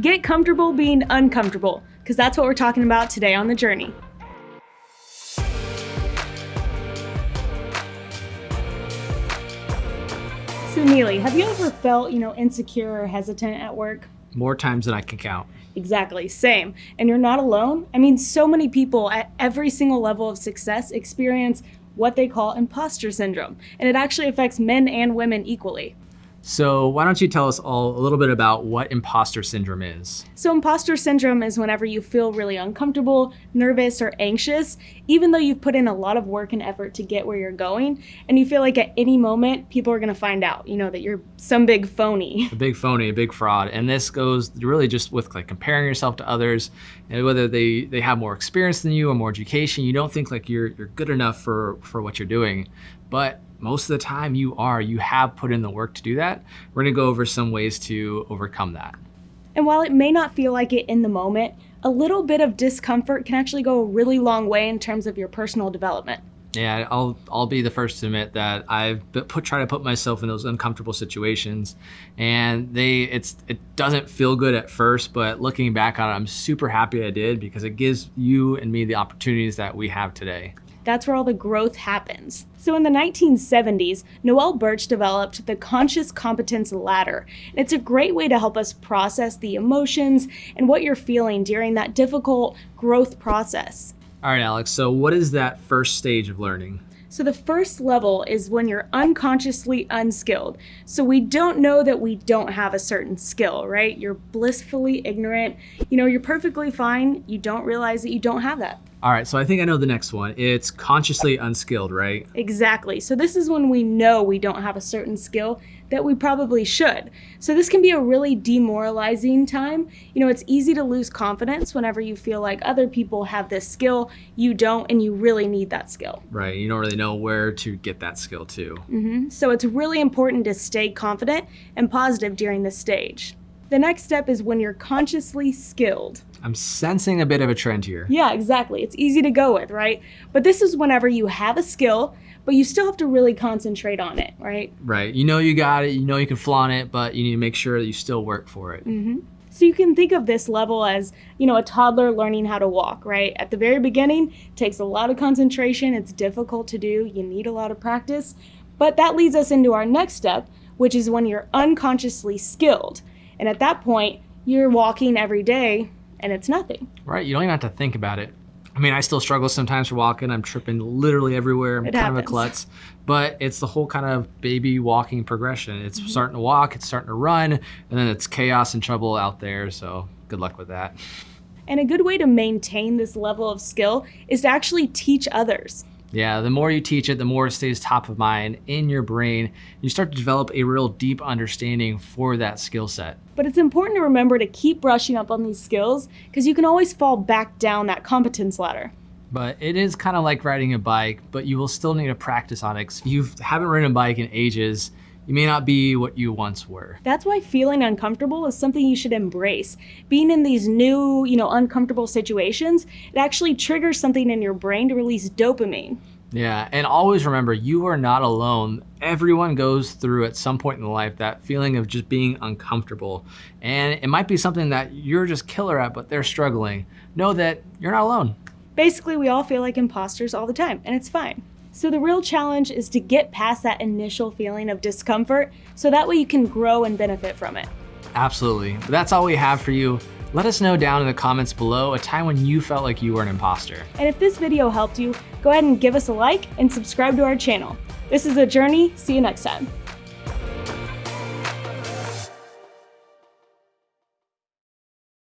Get comfortable being uncomfortable, because that's what we're talking about today on The Journey. So Neely, have you ever felt, you know, insecure or hesitant at work? More times than I can count. Exactly, same. And you're not alone. I mean, so many people at every single level of success experience what they call imposter syndrome, and it actually affects men and women equally. So why don't you tell us all a little bit about what imposter syndrome is? So imposter syndrome is whenever you feel really uncomfortable, nervous, or anxious, even though you've put in a lot of work and effort to get where you're going, and you feel like at any moment people are gonna find out, you know, that you're some big phony. A big phony, a big fraud. And this goes really just with like comparing yourself to others, and whether they, they have more experience than you or more education, you don't think like you're, you're good enough for, for what you're doing. But most of the time you are, you have put in the work to do that. We're gonna go over some ways to overcome that. And while it may not feel like it in the moment, a little bit of discomfort can actually go a really long way in terms of your personal development. Yeah, I'll I'll be the first to admit that I've put try to put myself in those uncomfortable situations, and they it's it doesn't feel good at first, but looking back on it, I'm super happy I did because it gives you and me the opportunities that we have today. That's where all the growth happens. So in the 1970s, Noel Burch developed the Conscious Competence Ladder. And It's a great way to help us process the emotions and what you're feeling during that difficult growth process. All right, Alex, so what is that first stage of learning? So the first level is when you're unconsciously unskilled. So we don't know that we don't have a certain skill, right? You're blissfully ignorant. You know, you're perfectly fine. You don't realize that you don't have that. All right, so I think I know the next one. It's consciously unskilled, right? Exactly. So this is when we know we don't have a certain skill that we probably should. So this can be a really demoralizing time. You know, it's easy to lose confidence whenever you feel like other people have this skill, you don't, and you really need that skill. Right. You don't really know where to get that skill too. Mm-hmm. So it's really important to stay confident and positive during this stage. The next step is when you're consciously skilled. I'm sensing a bit of a trend here. Yeah, exactly. It's easy to go with, right? But this is whenever you have a skill, but you still have to really concentrate on it, right? Right. You know you got it, you know you can flaunt it, but you need to make sure that you still work for it. Mm-hmm. So you can think of this level as, you know, a toddler learning how to walk, right? At the very beginning, it takes a lot of concentration, it's difficult to do, you need a lot of practice. But that leads us into our next step, which is when you're unconsciously skilled. And at that point, you're walking every day and it's nothing. Right, you don't even have to think about it. I mean, I still struggle sometimes for walking. I'm tripping literally everywhere. I'm It kind happens. of a klutz. But it's the whole kind of baby walking progression. It's Mm-hmm. starting to walk, it's starting to run, and then it's chaos and trouble out there. So good luck with that. And a good way to maintain this level of skill is to actually teach others. Yeah, the more you teach it, the more it stays top of mind in your brain. You start to develop a real deep understanding for that skill set. But it's important to remember to keep brushing up on these skills because you can always fall back down that competence ladder. But it is kind of like riding a bike, but you will still need to practice on it. If you haven't ridden a bike in ages, you may not be what you once were. That's why feeling uncomfortable is something you should embrace. Being in these new, you know, uncomfortable situations, it actually triggers something in your brain to release dopamine. Yeah, and always remember, you are not alone. Everyone goes through at some point in life that feeling of just being uncomfortable. And it might be something that you're just killer at, but they're struggling. Know that you're not alone. Basically, we all feel like imposters all the time, and it's fine. So the real challenge is to get past that initial feeling of discomfort so that way you can grow and benefit from it. Absolutely. That's all we have for you. Let us know down in the comments below a time when you felt like you were an imposter. And if this video helped you, go ahead and give us a like and subscribe to our channel. This is The Journey. See you next time.